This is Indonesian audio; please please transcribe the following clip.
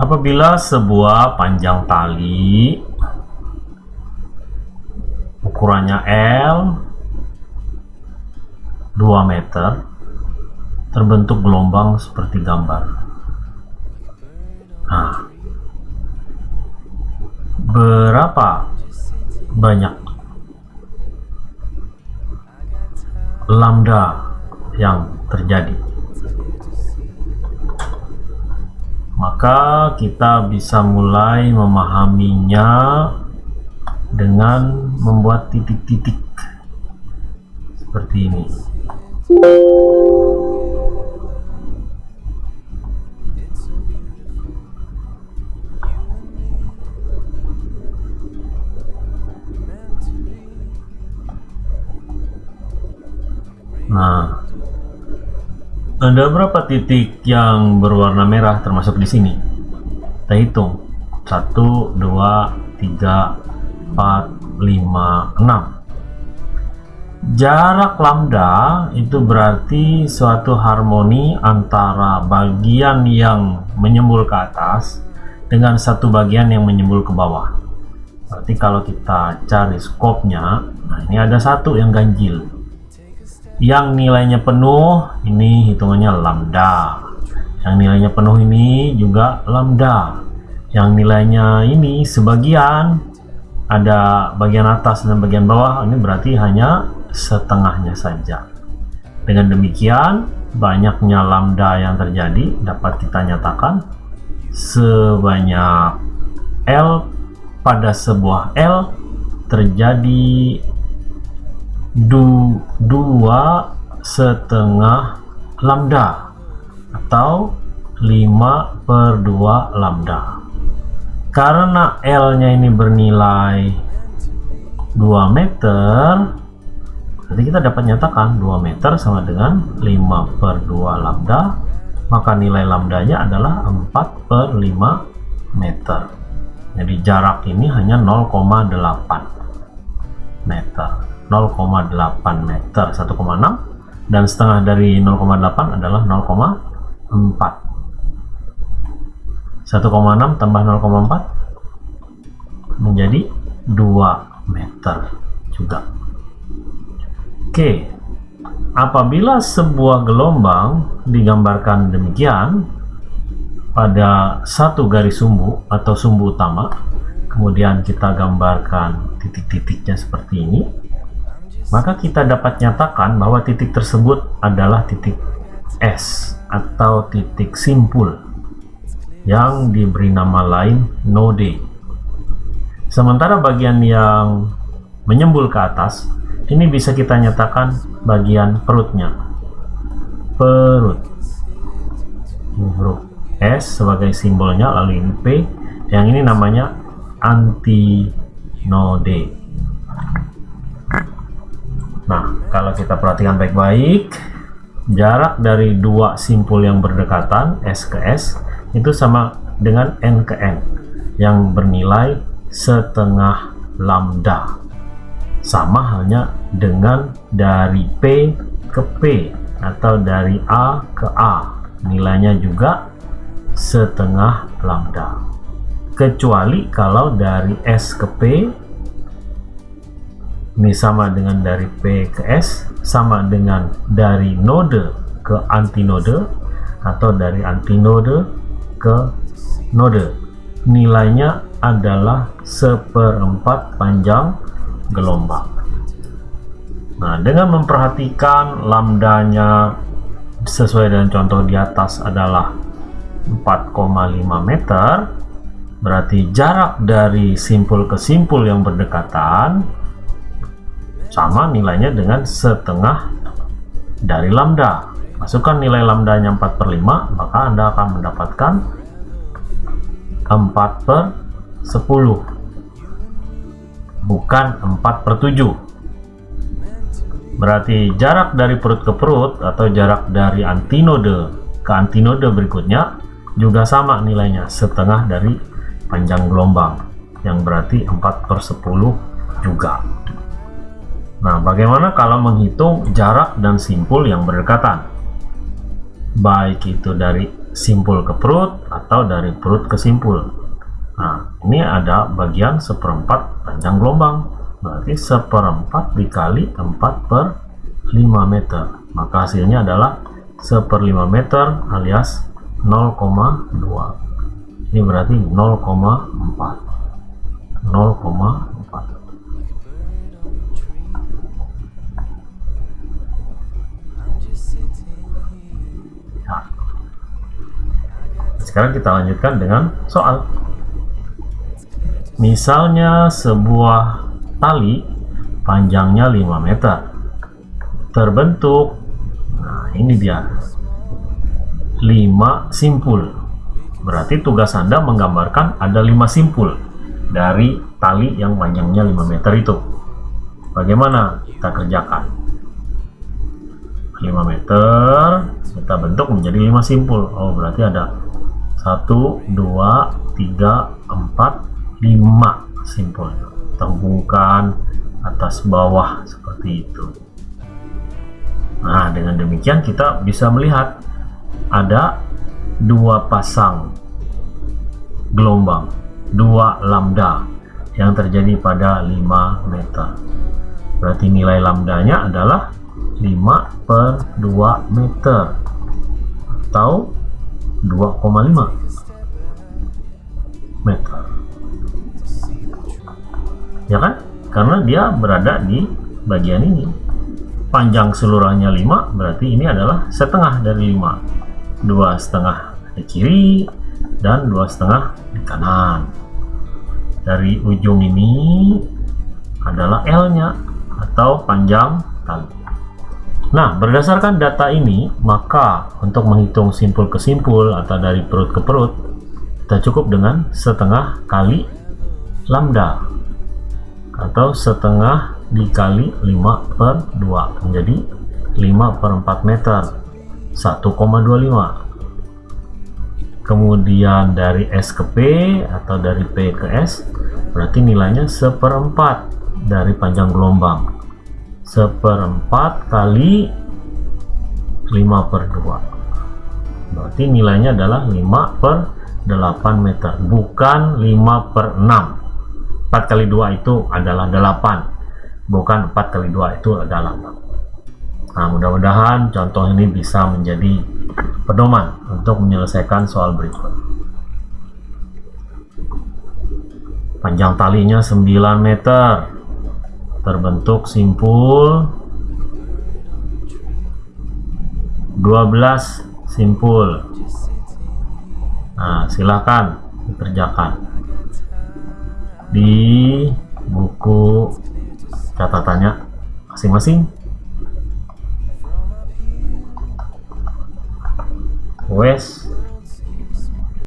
Apabila sebuah panjang tali ukurannya L 2 meter terbentuk gelombang seperti gambar. Nah, berapa banyak lambda yang terjadi? Maka kita bisa mulai memahaminya dengan membuat titik-titik seperti ini. Nah, ada berapa titik yang berwarna merah termasuk di sini? Kita hitung. 1, 2, 3, 4, 5, 6 jarak lambda itu berarti suatu harmoni antara bagian yang menyembul ke atas dengan satu bagian yang menyembul ke bawah berarti kalau kita cari skopnya nah ini ada satu yang ganjil yang nilainya penuh ini hitungannya lambda. Yang nilainya penuh ini juga lambda. Yang nilainya ini sebagian ada bagian atas dan bagian bawah ini berarti hanya setengahnya saja. Dengan demikian banyaknya lambda yang terjadi dapat kita nyatakan sebanyak L pada sebuah L terjadi du, dua setengah lambda atau 5 per 2 lambda. Karena L nya ini bernilai 2 meter jadi kita dapat nyatakan 2 meter sama dengan 5 per 2 lambda maka nilai lambdanya adalah 4 per 5 meter. Jadi jarak ini hanya 0,8 meter 0,8 meter 1,6 dan setengah dari 0,8 adalah 0,4 1,6 tambah 0,4 menjadi 2 meter juga. Oke apabila sebuah gelombang digambarkan demikian pada satu garis sumbu atau sumbu utama kemudian kita gambarkan titik-titiknya seperti ini maka kita dapat nyatakan bahwa titik tersebut adalah titik S atau titik simpul yang diberi nama lain node. Sementara bagian yang menyembul ke atas, ini bisa kita nyatakan bagian perutnya. Perut. Huruf S sebagai simbolnya, lalu ini P, yang ini namanya antinode. Kita perhatikan baik-baik, jarak dari dua simpul yang berdekatan, S ke S, itu sama dengan n ke n yang bernilai setengah lambda. Sama halnya dengan dari P ke P atau dari A ke A. Nilainya juga setengah lambda. Kecuali kalau dari S ke P ini sama dengan dari P ke S sama dengan dari node ke antinode atau dari antinode ke node. Nilainya adalah seperempat panjang gelombang. Nah dengan memperhatikan lambdanya sesuai dengan contoh di atas adalah 4,5 meter berarti jarak dari simpul ke simpul yang berdekatan sama nilainya dengan setengah dari lambda. Masukkan nilai lambdanya 4 per 5 maka anda akan mendapatkan 4 per 10 bukan 4 per 7 berarti jarak dari perut ke perut atau jarak dari antinode ke antinode berikutnya juga sama nilainya setengah dari panjang gelombang yang berarti 4 per 10 juga nah bagaimana kalau menghitung jarak dan simpul yang berdekatan? Baik itu dari simpul ke perut atau dari perut ke simpul. Nah ini ada bagian seperempat panjang gelombang. Berarti seperempat dikali 4 per 5 meter. Maka hasilnya adalah seperlima meter alias 0,2 ini berarti 0,4 0,4 Sekarang kita lanjutkan dengan soal. Misalnya sebuah tali panjangnya 5 meter. Terbentuk nah ini dia. 5 simpul. Berarti tugas anda menggambarkan ada 5 simpul dari tali yang panjangnya 5 meter itu. Bagaimana kita kerjakan? 5 meter kita bentuk menjadi 5 simpul. Oh berarti ada 1 2 3 4 5 simpul terhubungkan atas bawah seperti itu. Nah dengan demikian kita bisa melihat ada dua pasang gelombang dua lambda yang terjadi pada 5 meter. Berarti nilai lambdanya adalah 5 per 2 meter atau 2,5 meter. Ya kan? Karena dia berada di bagian ini. Panjang seluruhnya 5 berarti ini adalah setengah dari 5 dua setengah di kiri dan dua setengah di kanan. Dari ujung ini adalah L nya atau panjang tali Nah, berdasarkan data ini, maka untuk menghitung simpul ke simpul atau dari perut ke perut, kita cukup dengan setengah kali lambda atau setengah dikali 5 per 2 menjadi 5 per 4 meter 1,25 kemudian dari S ke P atau dari P ke S berarti nilainya seperempat dari panjang gelombang seperempat kali 5 per 2 berarti nilainya adalah 5 per 8 meter bukan 5 per 6 4 kali 2 itu adalah 8 bukan 4 kali 2 itu adalah 6 nah mudah-mudahan contoh ini bisa menjadi pedoman untuk menyelesaikan soal berikut. Panjang talinya 9 meter terbentuk simpul. 12 simpul. Nah silakan dikerjakan. Di buku catatannya masing-masing. Wes